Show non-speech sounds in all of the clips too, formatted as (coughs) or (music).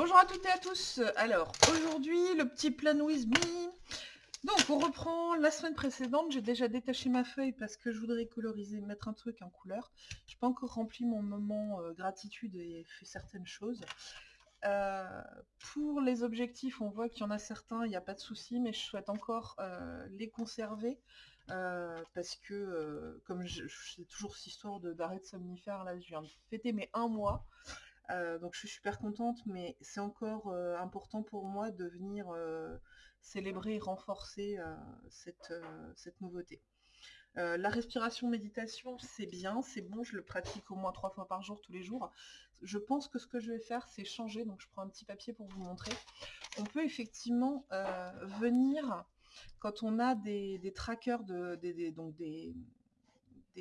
Bonjour à toutes et à tous. Alors, aujourd'hui, le petit plan with me. Donc, on reprend la semaine précédente. J'ai déjà détaché ma feuille parce que je voudrais coloriser, mettre un truc en couleur. Je n'ai pas encore rempli mon moment euh, gratitude et fait certaines choses. Euh, pour les objectifs, on voit qu'il y en a certains, il n'y a pas de souci, mais je souhaite encore euh, les conserver. parce que, comme j'ai toujours cette histoire d'arrêt de, somnifère, là, je viens de fêter mes un mois. Euh, donc je suis super contente, mais c'est encore euh, important pour moi de venir euh, célébrer et renforcer cette, cette, nouveauté. la respiration méditation, c'est bien, c'est bon, je le pratique au moins trois fois par jour, tous les jours. Je pense que ce que je vais faire, c'est changer, donc je prends un petit papier pour vous montrer. On peut effectivement venir, quand on a des, trackers, de, des, donc des,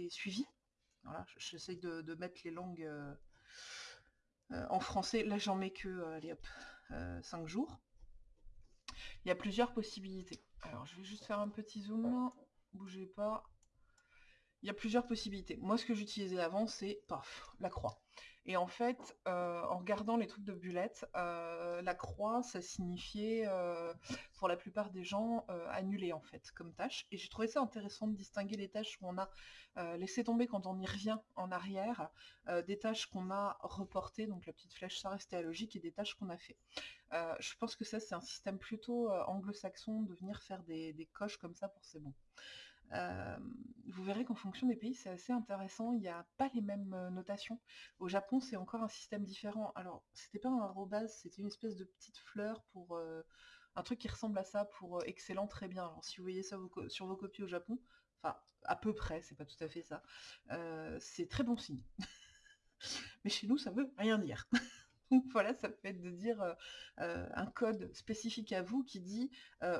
suivis, voilà, j'essaye de, mettre les langues en français, là j'en mets que, euh, allez hop, 5 euh, jours. Il y a plusieurs possibilités. Alors je vais juste faire un petit zoom, bougez pas. Il y a plusieurs possibilités. Moi ce que j'utilisais avant c'est, paf, la croix. Et en fait, euh, en regardant les trucs de Bullet, euh, la croix, ça signifiait, euh, pour la plupart des gens, annuler en fait, comme tâche. Et j'ai trouvé ça intéressant de distinguer les tâches où on a laissé tomber quand on y revient en arrière, des tâches qu'on a reportées, donc la petite flèche, ça restait à logique, et des tâches qu'on a fait. je pense que ça, c'est un système plutôt anglo-saxon de venir faire des, des coches comme ça pour c'est bon vous verrez qu'en fonction des pays, c'est assez intéressant. Il n'y a pas les mêmes notations. Au Japon, c'est encore un système différent. Alors, c'était pas un arrobase, c'était une espèce de petite fleur pour un truc qui ressemble à ça pour excellent, très bien. Alors, si vous voyez ça sur vos copies au Japon, enfin, à peu près, c'est pas tout à fait ça, c'est très bon signe. (laughs) Mais chez nous, ça veut rien dire. (laughs) Donc (laughs) voilà, ça peut être de dire un code spécifique à vous qui dit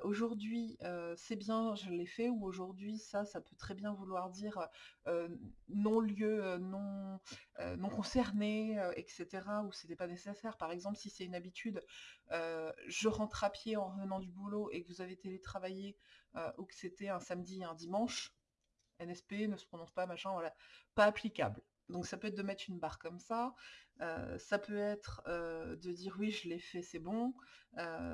aujourd'hui c'est bien, je l'ai fait, ou aujourd'hui ça, ça peut très bien vouloir dire non, non concerné, etc., ou c'était pas nécessaire. Par exemple, si c'est une habitude, je rentre à pied en revenant du boulot et que vous avez télétravaillé, ou que c'était un samedi un dimanche, NSP ne se prononce pas, machin, voilà, pas applicable. Donc ça peut être de mettre une barre comme ça, ça peut être de dire oui je l'ai fait, c'est bon,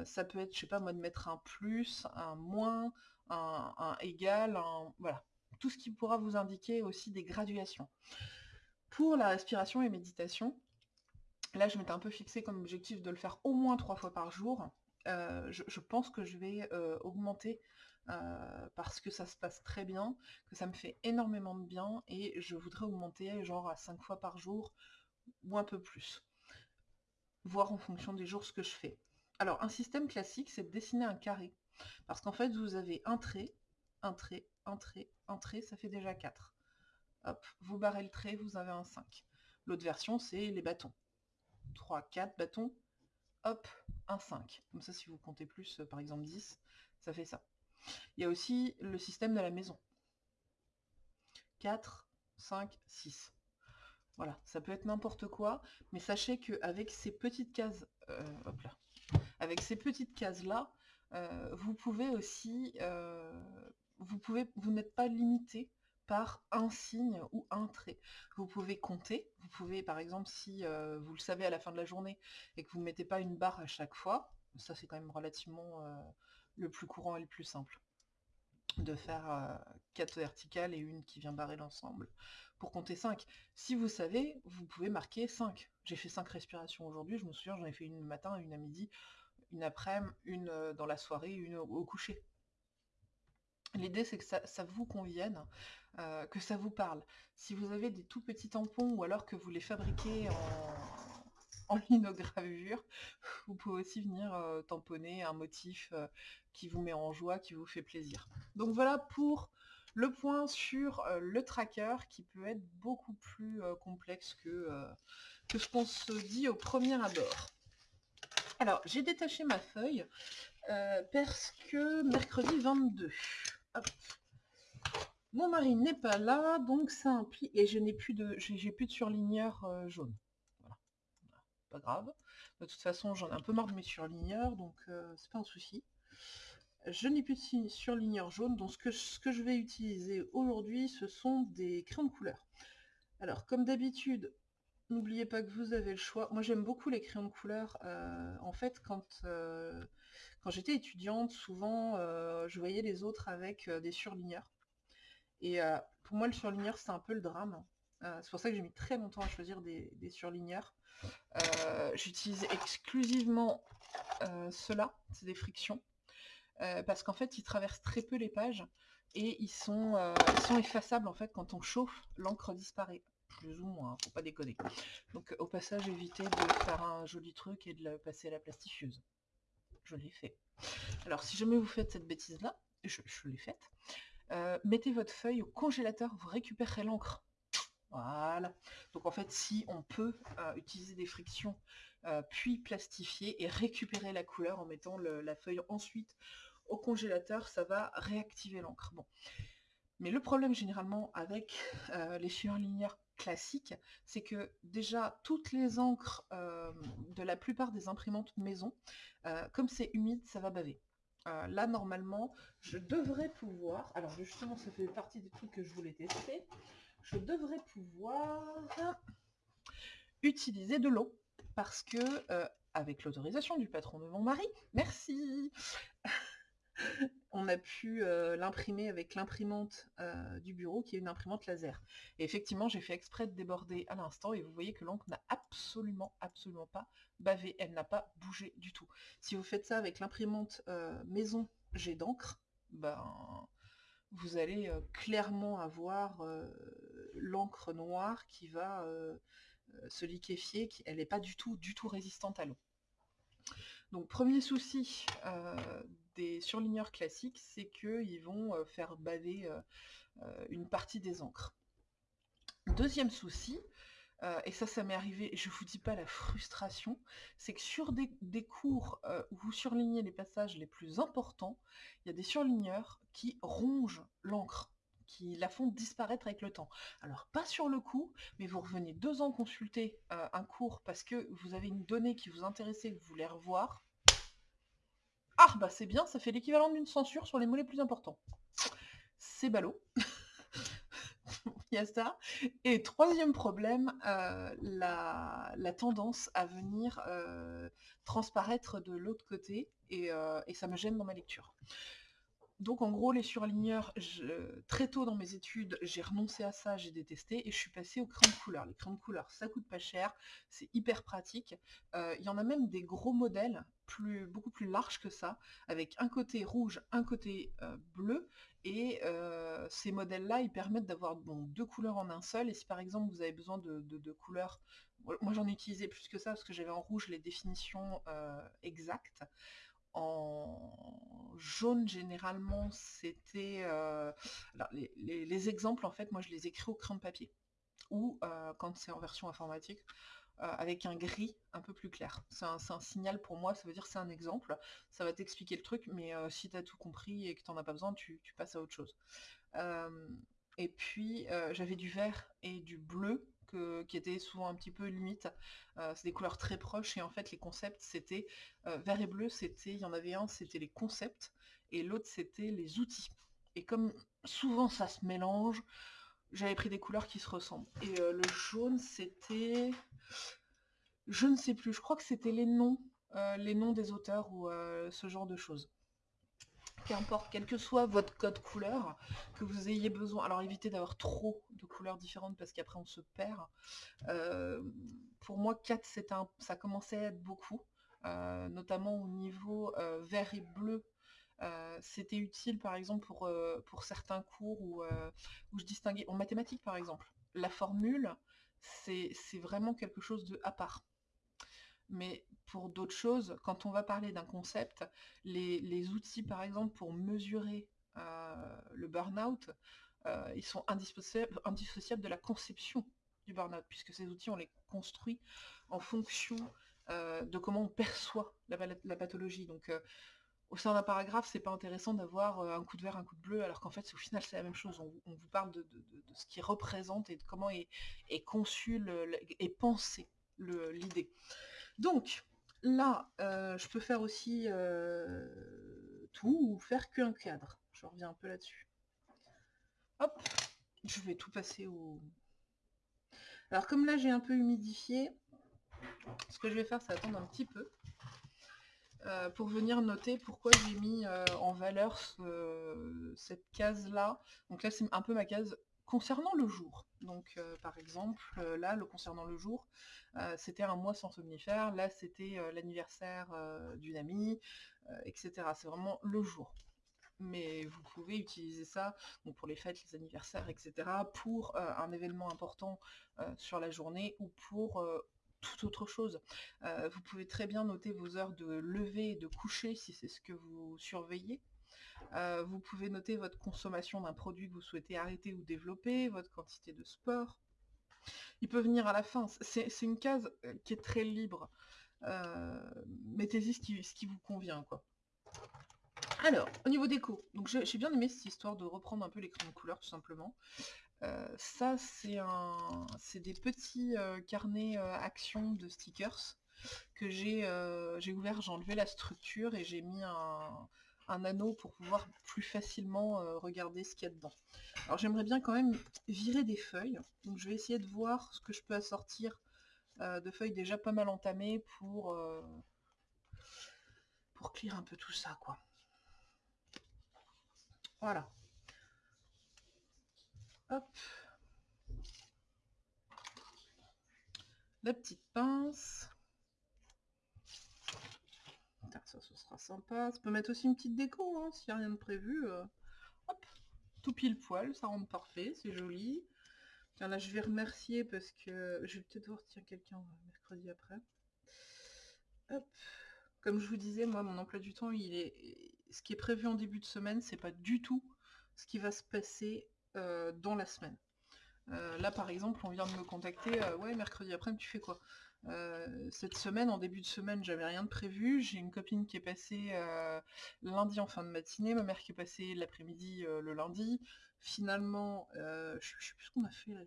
ça peut être, je sais pas moi, de mettre un plus, un moins, un, égal, un, voilà. Tout ce qui pourra vous indiquer aussi des graduations. Pour la respiration et méditation, là je m'étais un peu fixé comme objectif de le faire au moins trois fois par jour. je, pense que je vais augmenter euh, parce que ça se passe très bien, que ça me fait énormément de bien et je voudrais augmenter genre à 5 fois par jour ou un peu plus. Voir en fonction des jours ce que je fais. Alors un système classique c'est de dessiner un carré. Parce qu'en fait vous avez un trait, un trait, un trait, un trait, ça fait déjà 4. Hop, vous barrez le trait, vous avez un 5. L'autre version c'est les bâtons. 3, 4 bâtons, hop, un 5. Comme ça si vous comptez plus, par exemple 10, ça fait ça. Il y a aussi le système de la maison. 4, 5, 6. Voilà, ça peut être n'importe quoi, mais sachez qu'avec ces petites cases, euh, hop là, avec ces petites cases-là, euh, vous pouvez aussi, euh, vous n'êtes pas limité par un signe ou un trait. Vous pouvez compter, vous pouvez par exemple si vous le savez à la fin de la journée et que vous ne mettez pas une barre à chaque fois, ça c'est quand même relativement le plus courant et le plus simple de faire 4 verticales et une qui vient barrer l'ensemble pour compter 5. Si vous savez, vous pouvez marquer 5. J'ai fait 5 respirations aujourd'hui, je me souviens, j'en ai fait une le matin, une à midi, une après-midi, une dans la soirée, une au, coucher. L'idée c'est que ça, vous convienne, que ça vous parle. Si vous avez des tout petits tampons ou alors que vous les fabriquez en, en (laughs) linogravure. Vous pouvez aussi venir euh, tamponner un motif euh, qui vous met en joie, qui vous fait plaisir. Donc voilà pour le point sur euh, le tracker qui peut être beaucoup plus complexe que, que ce qu'on se dit au premier abord. Alors, j'ai détaché ma feuille parce que mercredi 22, mon mari n'est pas là, donc ça implique... Et je n'ai plus de j'ai plus de surligneur jaune grave. De toute façon, j'en ai un peu marre de mes surligneurs, donc euh, c'est pas un souci. Je n'ai plus de surligneur jaune, donc ce que, ce que je vais utiliser aujourd'hui, ce sont des crayons de couleur. Alors, comme d'habitude, N'oubliez pas que vous avez le choix. Moi, j'aime beaucoup les crayons de couleur. Euh, en fait, quand, euh, quand j'étais étudiante, souvent, je voyais les autres avec des surligneurs. Et pour moi, le surligneur, c'est un peu le drame. C'est pour ça que j'ai mis très longtemps à choisir des, surligneurs. J'utilise exclusivement ceux-là, c'est des frictions. parce qu'en fait, ils traversent très peu les pages et ils sont, effaçables en fait quand on chauffe, l'encre disparaît plus ou moins, faut pas déconner. Donc au passage, évitez de faire un joli truc et de le passer à la plastifieuse. Je l'ai fait. Alors si jamais vous faites cette bêtise-là, je, l'ai faite, euh, mettez votre feuille au congélateur, vous récupérerez l'encre. Voilà. Donc en fait, si on peut euh, utiliser des frictions, euh, puis plastifier et récupérer la couleur en mettant la feuille ensuite au congélateur, ça va réactiver l'encre. Bon. Mais le problème généralement avec les surligneurs classique, c'est que déjà toutes les encres euh, de la plupart des imprimantes maison, euh, comme c'est humide, ça va baver. Euh, là, normalement, je devrais pouvoir, alors justement, ça fait partie des trucs que je voulais tester, je devrais pouvoir utiliser de l'eau, parce que, avec l'autorisation du patron de mon mari, merci (laughs) on a pu euh, l'imprimer avec l'imprimante euh, du bureau qui est une imprimante laser. Et effectivement, j'ai fait exprès de déborder à l'instant et vous voyez que l'encre n'a absolument, absolument pas bavé. Elle n'a pas bougé du tout. Si vous faites ça avec l'imprimante euh, maison jet d'encre, ben, vous allez clairement avoir l'encre noire qui va se liquéfier. Elle n'est pas du tout, du tout résistante à l'eau. Donc premier souci des surligneurs classiques, c'est qu'ils vont euh, faire baver euh, euh, une partie des encres. Deuxième souci, et ça, ça m'est arrivé, je vous dis pas la frustration, c'est que sur des, cours où vous surlignez les passages les plus importants, il y a des surligneurs qui rongent l'encre, qui la font disparaître avec le temps. Alors pas sur le coup, mais vous revenez deux ans consulter un cours parce que vous avez une donnée qui vous intéressait, vous voulez revoir, ah bah c'est bien, ça fait l'équivalent d'une censure sur les mots les plus importants. C'est ballot. (laughs) Il y a ça. Et troisième problème, euh, la, tendance à venir euh, transparaître de l'autre côté euh, et, ça me gêne dans ma lecture. Donc en gros, les surligneurs, très tôt dans mes études, j'ai renoncé à ça, j'ai détesté, et je suis passée aux crayons de couleur. Les crayons de couleur, ça coûte pas cher, c'est hyper pratique. Euh, il y en a même des gros modèles, beaucoup plus larges que ça, avec un côté rouge, un côté euh, bleu, et euh, ces modèles-là, ils permettent d'avoir deux couleurs en un seul, et si par exemple vous avez besoin de, de couleurs moi j'en ai utilisé plus que ça parce que j'avais en rouge les définitions exactes. En jaune, généralement, c'était... Euh, alors, les, exemples, en fait, moi, je les écris au crayon de papier. Ou, euh, quand c'est en version informatique, euh, avec un gris un peu plus clair. C'est un, signal pour moi, ça veut dire c'est un exemple. Ça va t'expliquer le truc, mais si tu as tout compris et que tu n'en as pas besoin, tu, tu, passes à autre chose. et puis, j'avais du vert et du bleu qui était souvent un petit peu limite. Euh, c'est des couleurs très proches et en fait les concepts c'était euh, vert et bleu, c'était il y en avait un c'était les concepts et l'autre c'était les outils. Et comme souvent ça se mélange, j'avais pris des couleurs qui se ressemblent. Et euh, le jaune c'était je ne sais plus, je crois que c'était les noms, les noms des auteurs ou ce genre de choses qu'importe, quel que soit votre code couleur, que vous ayez besoin, alors évitez d'avoir trop de couleurs différentes parce qu'après on se perd. Euh, pour moi 4 un, ça commençait à être beaucoup, euh, notamment au niveau euh, vert et bleu. C'était utile par exemple pour, certains cours où, où je distinguais, en mathématiques par exemple, la formule c'est vraiment quelque chose de à part mais pour d'autres choses, quand on va parler d'un concept, les, outils par exemple pour mesurer euh, le burn-out, euh, ils sont indissociables, de la conception du burn-out, puisque ces outils, on les construit en fonction euh, de comment on perçoit la, pathologie. Donc au sein d'un paragraphe, c'est pas intéressant d'avoir un coup de vert, un coup de bleu, alors qu'en fait, au final, c'est la même chose. On, vous parle de, ce qui représente et de comment est, conçu et pensé l'idée. Donc, là, euh, je peux faire aussi euh, tout ou faire qu'un cadre. Je reviens un peu là-dessus. Hop, je vais tout passer au... Alors comme là j'ai un peu humidifié, ce que je vais faire c'est attendre un petit peu euh, pour venir noter pourquoi j'ai mis en valeur cette case là. Donc là c'est un peu ma case concernant le jour. Donc euh, par exemple là le concernant le jour c'était un mois sans somnifère, là c'était l'anniversaire d'une amie, etc. C'est vraiment le jour mais vous pouvez utiliser ça pour les fêtes, les anniversaires, etc. pour un événement important sur la journée ou pour toute autre chose. vous pouvez très bien noter vos heures de lever et de coucher si c'est ce que vous surveillez. Vous pouvez noter votre consommation d'un produit que vous souhaitez arrêter ou développer, votre quantité de sport. Il peut venir à la fin. C'est une case qui est très libre. Mettez-y ce qui, vous convient. Alors, au niveau déco, donc j'ai bien aimé cette histoire de reprendre un peu l'écran de couleur tout simplement. Euh, ça, c'est un, des petits euh, carnets euh, actions de stickers que j'ai ouvert, j'ai enlevé la structure et j'ai mis un, anneau pour pouvoir plus facilement regarder ce qu'il y a dedans. Alors j'aimerais bien quand même virer des feuilles, donc je vais essayer de voir ce que je peux assortir de feuilles déjà pas mal entamées pour, pour clear un peu tout ça quoi. Voilà. Hop. La petite pince. Ça, ce sera sympa. Ça peut mettre aussi une petite déco, hein, s'il n'y a rien de prévu. Euh. hop, tout pile poil, ça rend parfait, c'est joli. Tiens, là, je vais remercier parce que je vais peut-être voir, tiens, quelqu'un euh, mercredi après. Hop. Comme je vous disais, moi, mon emploi du temps, il est ce qui est prévu en début de semaine, c'est pas du tout ce qui va se passer euh, dans la semaine. Là, par exemple, on vient de me contacter, ouais, mercredi après, tu fais quoi? Cette semaine, en début de semaine, j'avais rien de prévu. J'ai une copine qui est passée lundi en fin de matinée, ma mère qui est passée l'après-midi le lundi. Finalement, je, je sais plus ce qu'on a fait là.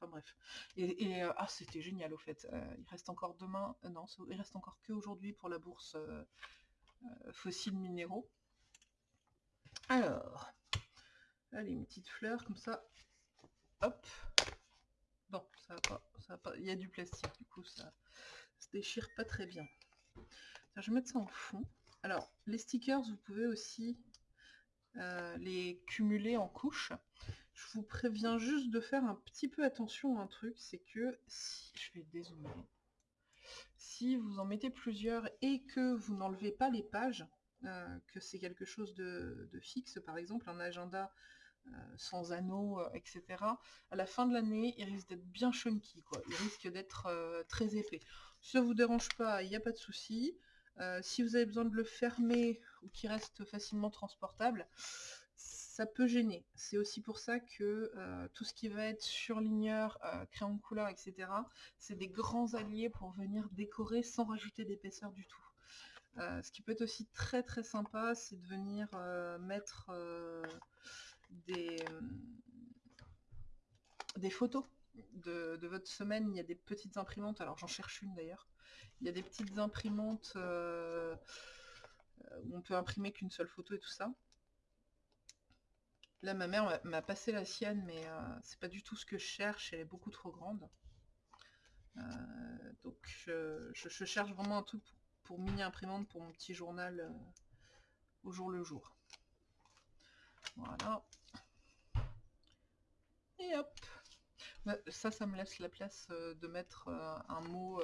Enfin bref. Et, ah, c'était génial au fait. il reste encore demain, non, il reste encore que aujourd'hui pour la bourse euh, fossiles minéraux. Alors, allez, une petite fleur comme ça. Hop. Bon, ça va pas, ça va pas. Il y a du plastique, du coup, ça se déchire pas très bien. je vais mettre ça en fond. Alors, les stickers, vous pouvez aussi euh, les cumuler en couches. Je vous préviens juste de faire un petit peu attention à un truc, c'est que si je vais dézoomer, si vous en mettez plusieurs et que vous n'enlevez pas les pages, euh, que c'est quelque chose de, fixe, par exemple un agenda sans anneaux, euh, etc., à la fin de l'année, il risque d'être bien chunky, quoi. il risque d'être très épais. Si ça vous dérange pas, il n'y a pas de souci. si vous avez besoin de le fermer ou qu'il reste facilement transportable, ça peut gêner. C'est aussi pour ça que euh, tout ce qui va être surligneur, euh, crayon de couleur, etc., c'est des grands alliés pour venir décorer sans rajouter d'épaisseur du tout. Euh, ce qui peut être aussi très très sympa, c'est de venir mettre des, des photos de, votre semaine. Il y a des petites imprimantes, alors j'en cherche une d'ailleurs. Il y a des petites imprimantes où on peut imprimer qu'une seule photo et tout ça. Là, ma mère m'a passé la sienne, mais euh, c'est pas du tout ce que je cherche, elle est beaucoup trop grande. Euh, donc je, cherche vraiment un truc pour, mini-imprimante pour mon petit journal euh, au jour le jour. Voilà. Et hop bah, ça, ça me laisse la place de mettre un mot.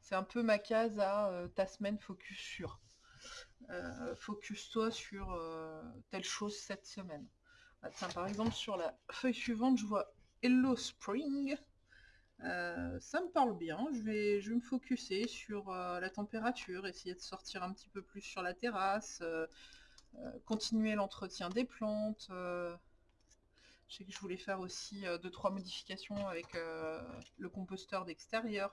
c'est un peu ma case à ta semaine focus sur. Focus-toi sur telle chose cette semaine. Ah, par exemple, sur la feuille suivante, je vois Hello Spring. Euh, ça me parle bien. Je vais, je vais me focuser sur euh, la température, essayer de sortir un petit peu plus sur la terrasse, euh, continuer l'entretien des plantes. Je sais que je voulais faire aussi deux trois modifications avec le composteur d'extérieur.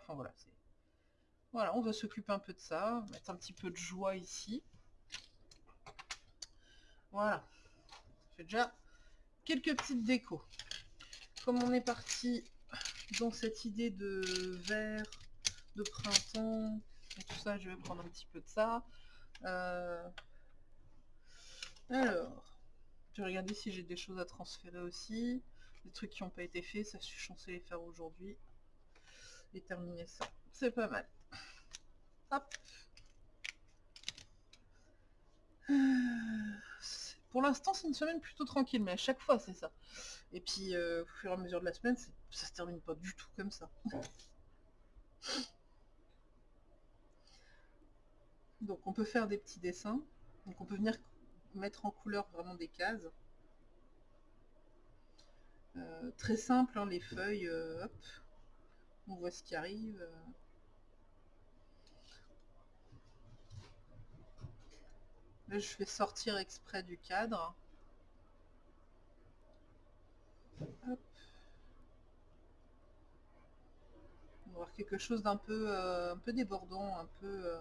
Voilà, on va s'occuper un peu de ça, mettre un petit peu de joie ici. Voilà. J'ai déjà quelques petites décos. Comme on est parti dans cette idée de vert, de printemps, tout ça, je vais prendre un petit peu de ça. Euh, alors, je vais regarder si j'ai des choses à transférer aussi. Des trucs qui n'ont pas été faits, ça je suis censé les faire aujourd'hui. et terminer ça. C'est pas mal. Hop. (sighs) Pour l'instant, c'est une semaine plutôt tranquille, mais à chaque fois, c'est ça. Et puis, euh, au fur et à mesure de la semaine, ça se termine pas du tout comme ça. (laughs) Donc, on peut faire des petits dessins. Donc, on peut venir mettre en couleur vraiment des cases. Euh, très simple, hein, les feuilles, euh, on voit ce qui arrive. Là, je vais sortir exprès du cadre. On va voir quelque chose d'un peu, euh, un peu débordant, un peu, euh,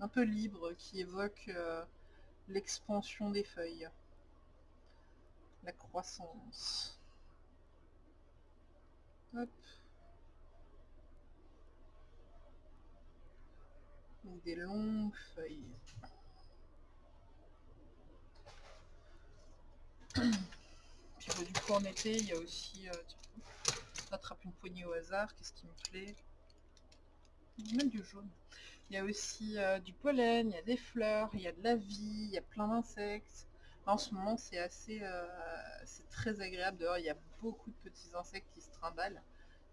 un peu libre, qui évoque euh, l'expansion des feuilles, la croissance. des longues feuilles. (coughs) Puis du coup en été, il y a aussi... Euh, attrape une poignée au hasard, qu'est-ce qui me plaît? Même du jaune. Il y a aussi euh, du pollen, il y a des fleurs, il y a de la vie, il y a plein d'insectes. En ce moment, c'est assez... Euh, c'est très agréable dehors, il y a beaucoup de petits insectes qui se trimballent.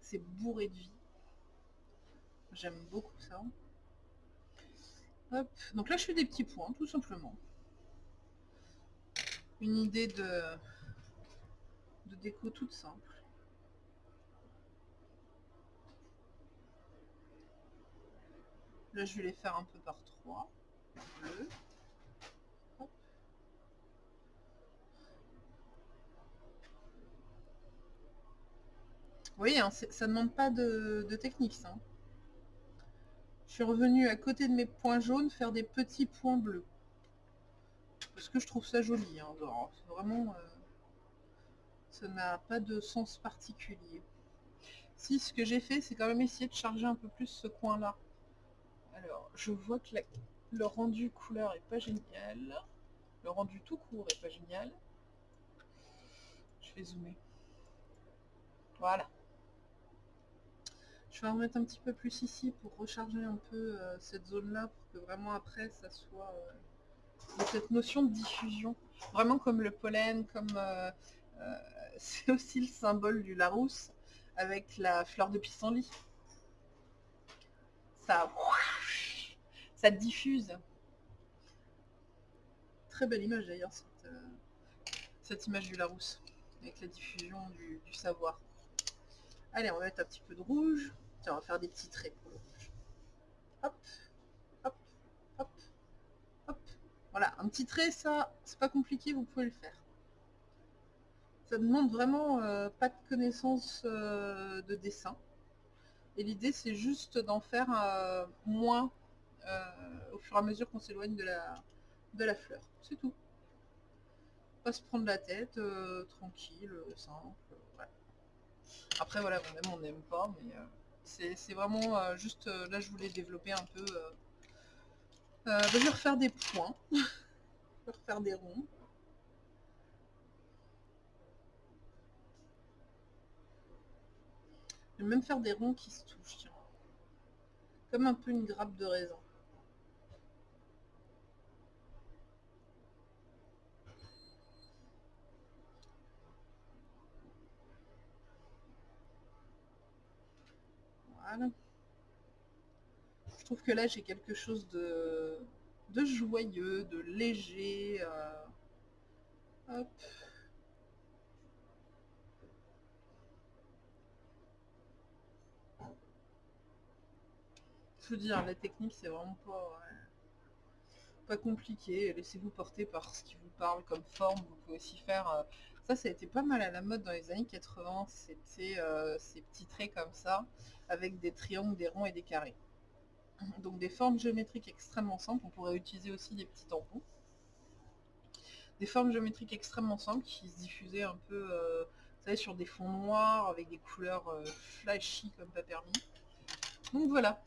C'est bourré de vie. J'aime beaucoup ça. Hop. Donc là, je fais des petits points, tout simplement. Une idée de, de déco toute simple. Je vais les faire un peu par trois. Vous voyez, hein, ça ne demande pas de, technique, ça. Hein. Je suis revenu à côté de mes points jaunes faire des petits points bleus. Parce que je trouve ça joli. Hein, vraiment, euh, ça n'a pas de sens particulier. Si, ce que j'ai fait, c'est quand même essayer de charger un peu plus ce coin-là. Alors, je vois que le rendu couleur est pas génial. Le rendu tout court est pas génial. Je vais zoomer. Voilà. Je vais en mettre un petit peu plus ici pour recharger un peu euh, cette zone-là pour que vraiment après ça soit euh, cette notion de diffusion. Vraiment comme le pollen, comme euh, (laughs) c'est aussi le symbole du Larousse avec la fleur de pissenlit. Ça, ça diffuse. Très belle image d'ailleurs cette, image du Larousse avec la diffusion du savoir. Allez, on va mettre un petit peu de rouge on va faire des petits traits pour le rouge. Hop, hop, hop, hop. Voilà, un petit trait, ça, c'est pas compliqué, vous pouvez le faire. Ça demande vraiment euh, pas de connaissance euh, de dessin. Et l'idée, c'est juste d'en faire euh, moins au fur et à mesure qu'on s'éloigne de la, de la fleur. C'est tout. Pas se prendre la tête, tranquille, simple. Après, voilà, on aime, on n'aime pas, mais... C'est vraiment euh, juste, euh, là je voulais développer un peu, euh, je vais refaire des points, (laughs) je vais refaire des ronds. Je vais même faire des ronds qui se touchent, tiens. Comme un peu une grappe de raisin. Je trouve que là, j'ai quelque chose de, de joyeux, de léger. Euh, hop. Je veux dire, la technique, c'est vraiment pas, pas compliqué. Laissez-vous porter par ce qui vous parle comme forme. Vous pouvez aussi faire... Ça, ça a été pas mal à la mode dans les années 80. C'était euh, ces petits traits comme ça avec des triangles, des ronds et des carrés. Donc des formes géométriques extrêmement simples, on pourrait utiliser aussi des petits tampons. Des formes géométriques extrêmement simples qui se diffusaient un peu euh, vous savez, sur des fonds noirs avec des couleurs euh, flashy comme pas permis. Donc voilà,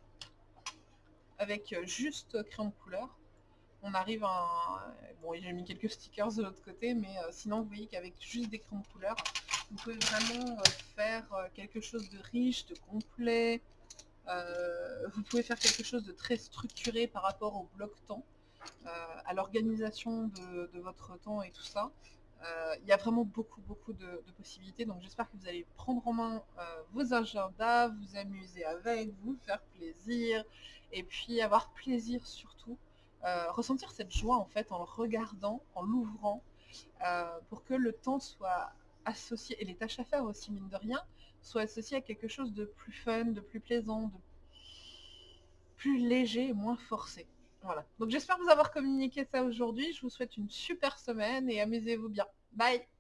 avec juste crayon de couleur, on arrive à... Bon, j'ai mis quelques stickers de l'autre côté, mais sinon vous voyez qu'avec juste des crayons de couleur, Vous pouvez vraiment euh, faire euh, quelque chose de riche, de complet. Euh, vous pouvez faire quelque chose de très structuré par rapport au bloc-temps, à l'organisation de, votre temps et tout ça. Il y a vraiment beaucoup, beaucoup de, possibilités. Donc j'espère que vous allez prendre en main vos agendas, vous amuser avec, vous faire plaisir, et puis avoir plaisir surtout. Ressentir cette joie en fait en le regardant, en l'ouvrant, pour que le temps soit associé, et les tâches à faire aussi, mine de rien, soient associées à quelque chose de plus fun, de plus plaisant, de plus léger moins forcé. Voilà. Donc j'espère vous avoir communiqué ça aujourd'hui. Je vous souhaite une super semaine et amusez-vous bien. Bye